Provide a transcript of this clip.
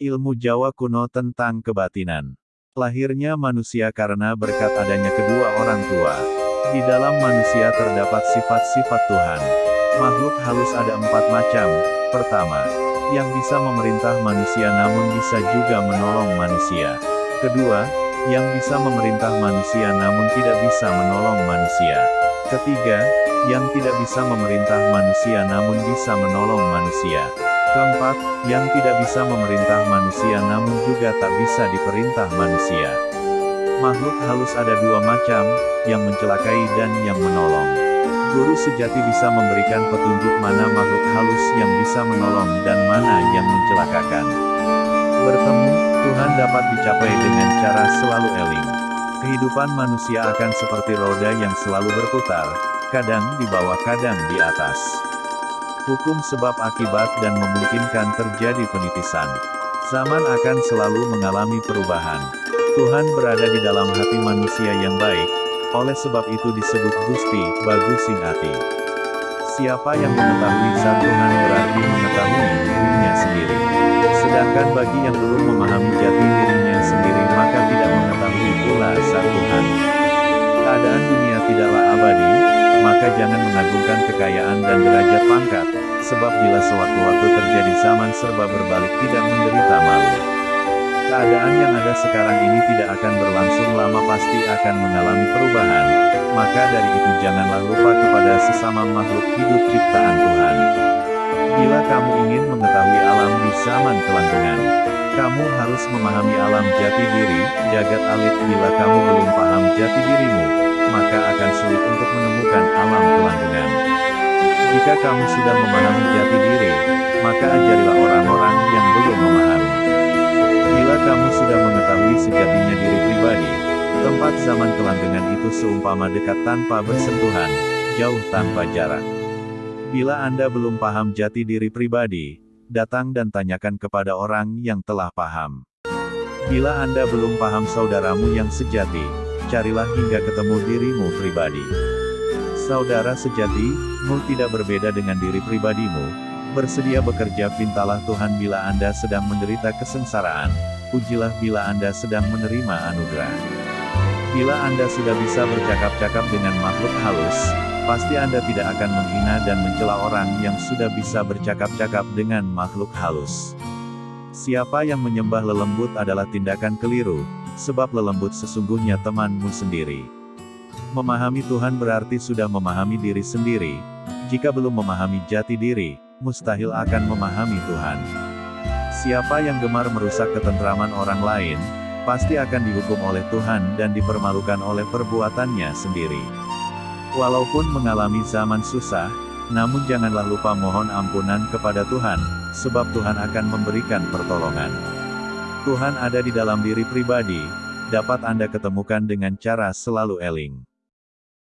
Ilmu Jawa kuno tentang kebatinan. Lahirnya manusia karena berkat adanya kedua orang tua. Di dalam manusia terdapat sifat-sifat Tuhan. Makhluk halus ada empat macam. Pertama, yang bisa memerintah manusia namun bisa juga menolong manusia. Kedua, yang bisa memerintah manusia namun tidak bisa menolong manusia. Ketiga, yang tidak bisa memerintah manusia namun bisa menolong manusia. Keempat, yang tidak bisa memerintah manusia namun juga tak bisa diperintah manusia. Makhluk halus ada dua macam, yang mencelakai dan yang menolong. Guru sejati bisa memberikan petunjuk mana makhluk halus yang bisa menolong dan mana yang mencelakakan. Bertemu, Tuhan dapat dicapai dengan cara selalu eling. Kehidupan manusia akan seperti roda yang selalu berputar, kadang di bawah kadang di atas hukum sebab akibat dan memungkinkan terjadi penitisan. Zaman akan selalu mengalami perubahan. Tuhan berada di dalam hati manusia yang baik, oleh sebab itu disebut Gusti, bagus hati. Siapa yang mengetahui saat Tuhan berarti mengetahui dirinya sendiri. Sedangkan bagi yang belum memahami jati dirinya sendiri maka tidak mengetahui pula saat Tuhan. Keadaan dunia tidaklah maka jangan mengagungkan kekayaan dan derajat pangkat, sebab bila sewaktu-waktu terjadi zaman serba berbalik tidak menderita malu. Keadaan yang ada sekarang ini tidak akan berlangsung lama pasti akan mengalami perubahan, maka dari itu janganlah lupa kepada sesama makhluk hidup ciptaan Tuhan. Bila kamu ingin mengetahui alam di zaman kelanggengan, kamu harus memahami alam jati diri, jagat alit bila kamu belum paham jati dirimu, maka akan sulit untuk menemukan alam kelanggengan. Jika kamu sudah memahami jati diri, maka ajarilah orang-orang yang belum memahami. Bila kamu sudah mengetahui sejatinya diri pribadi, tempat zaman kelanggengan itu seumpama dekat tanpa bersentuhan, jauh tanpa jarak. Bila Anda belum paham jati diri pribadi, datang dan tanyakan kepada orang yang telah paham. Bila Anda belum paham saudaramu yang sejati, carilah hingga ketemu dirimu pribadi. Saudara sejati,mu tidak berbeda dengan diri pribadimu. Bersedia bekerja pintalah Tuhan bila Anda sedang menderita kesengsaraan. Pujilah bila Anda sedang menerima anugerah. Bila Anda sudah bisa bercakap-cakap dengan makhluk halus, pasti Anda tidak akan menghina dan mencela orang yang sudah bisa bercakap-cakap dengan makhluk halus. Siapa yang menyembah lelembut adalah tindakan keliru, sebab lelembut sesungguhnya temanmu sendiri. Memahami Tuhan berarti sudah memahami diri sendiri. Jika belum memahami jati diri, mustahil akan memahami Tuhan. Siapa yang gemar merusak ketentraman orang lain, pasti akan dihukum oleh Tuhan dan dipermalukan oleh perbuatannya sendiri. Walaupun mengalami zaman susah, namun janganlah lupa mohon ampunan kepada Tuhan, sebab Tuhan akan memberikan pertolongan. Tuhan ada di dalam diri pribadi, dapat Anda ketemukan dengan cara selalu eling.